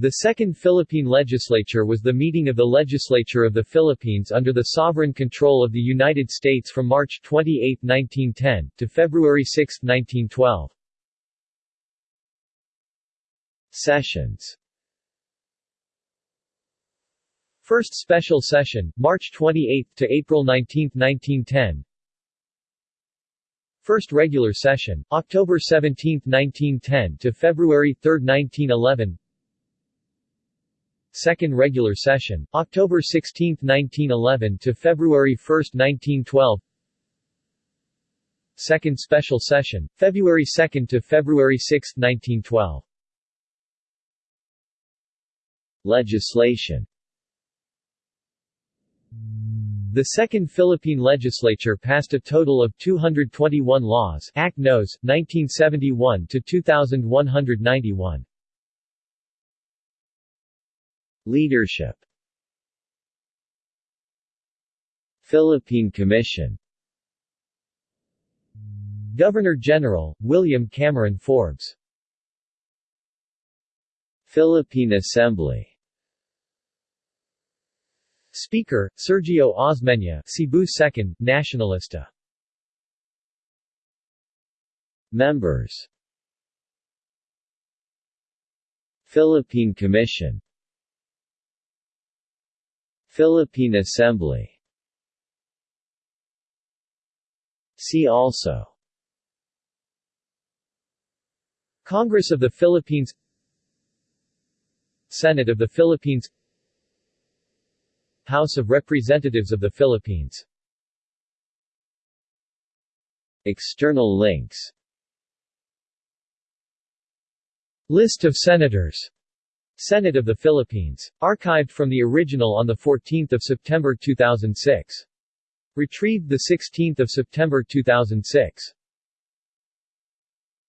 The Second Philippine Legislature was the meeting of the Legislature of the Philippines under the sovereign control of the United States from March 28, 1910, to February 6, 1912. Sessions. First Special Session, March 28 to April 19, 1910 First Regular Session, October 17, 1910 to February 3, 1911 Second Regular Session, October 16, 1911 to February 1, 1912 Second Special Session, February 2 to February 6, 1912 Legislation The Second Philippine Legislature passed a total of 221 laws Act Nos. 1971 to 2191. Leadership. Philippine Commission. Governor-General, William Cameron Forbes. Philippine Assembly. Speaker, Sergio Osmeña Cebu 2nd, Nacionalista Members. Philippine Commission Philippine Assembly. See also. Congress of the Philippines. Senate of the Philippines. House of Representatives of the Philippines. External links. List of Senators Senate of the Philippines. Archived from the original on 14 September 2006. Retrieved 16 September 2006.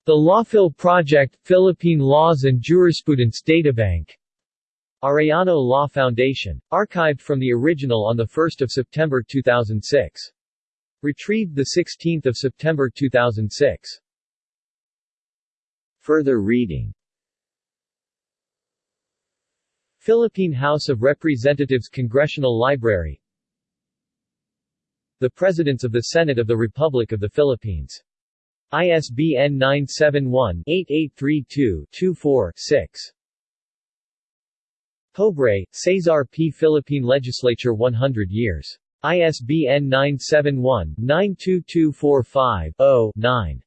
The Lawphil Project, Philippine Laws and Jurisprudence Databank. Arellano Law Foundation. Archived from the original on 1 September 2006. Retrieved 16 September 2006. Further reading Philippine House of Representatives Congressional Library The Presidents of the Senate of the Republic of the Philippines. ISBN 971-8832-24-6. Pobre, Cesar P. Philippine Legislature 100 years. ISBN 971-92245-0-9.